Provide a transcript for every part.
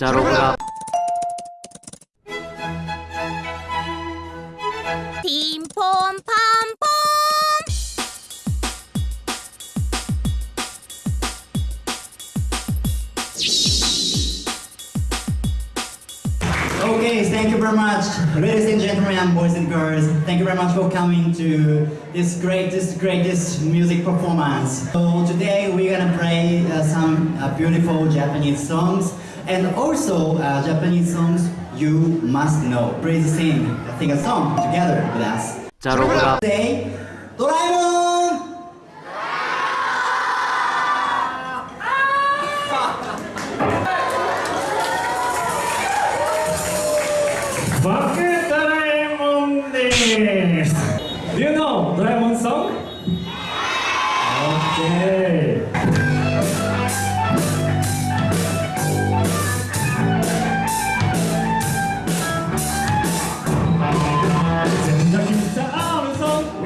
자, Pom Pom. Okay, thank you very much, ladies and gentlemen, boys and girls. Thank you very much for coming to this greatest, greatest music performance. So today we're gonna play uh, some uh, beautiful Japanese songs. And also uh, Japanese songs you must know. Please sing, sing a song together with us. 자, 로브가 Say, 도라에몬! 바크 도라에몬 데스! Do you know Doraemon song? Okay.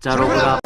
자, 로고다.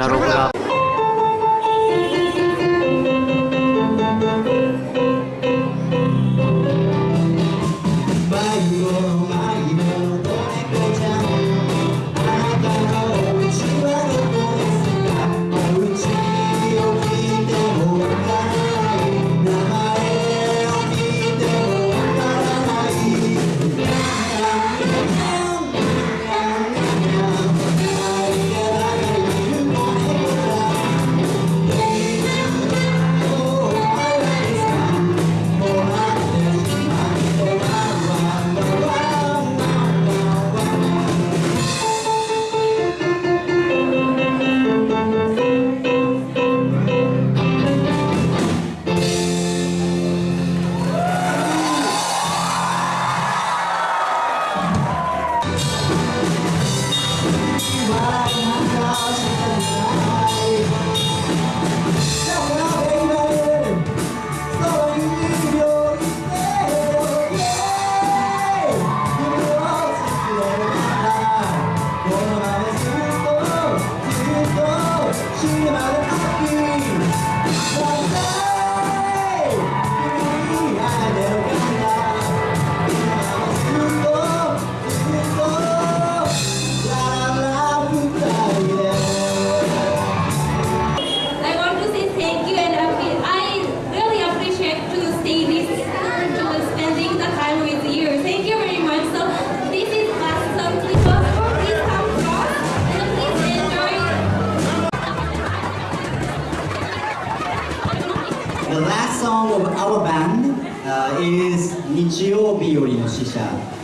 じゃあロ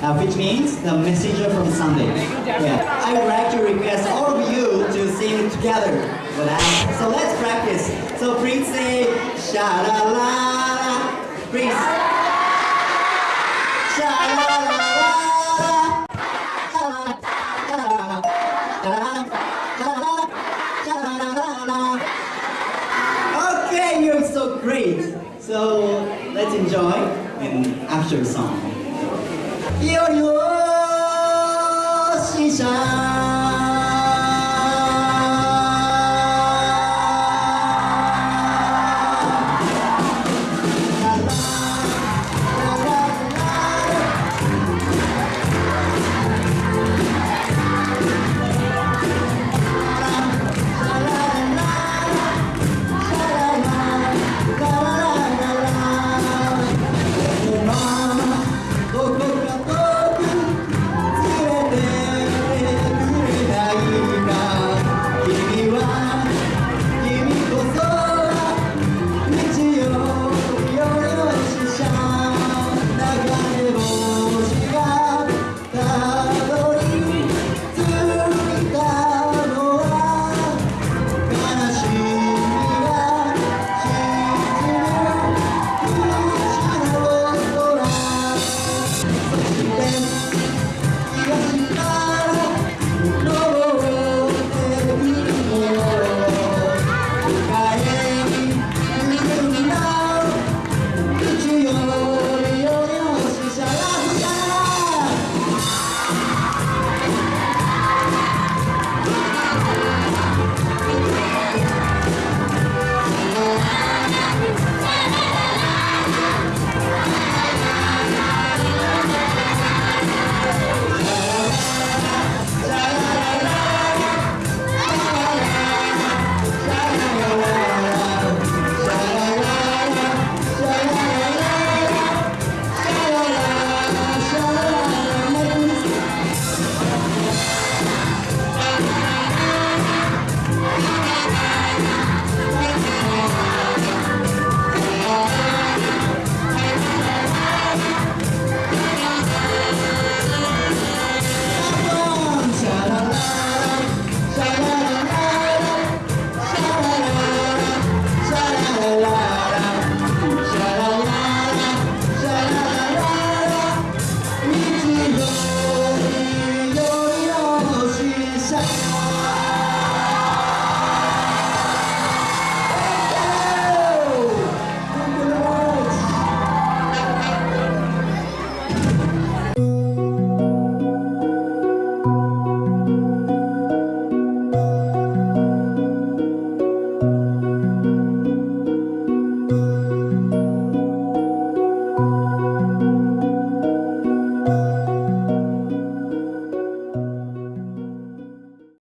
uh, which means the messenger from Sunday. Yeah. I would like to request all of you to sing together with us. So let's practice. So please say sha la la. Please. Sha la la la. Okay, you're so great. So let's enjoy an after song. 夜よしさ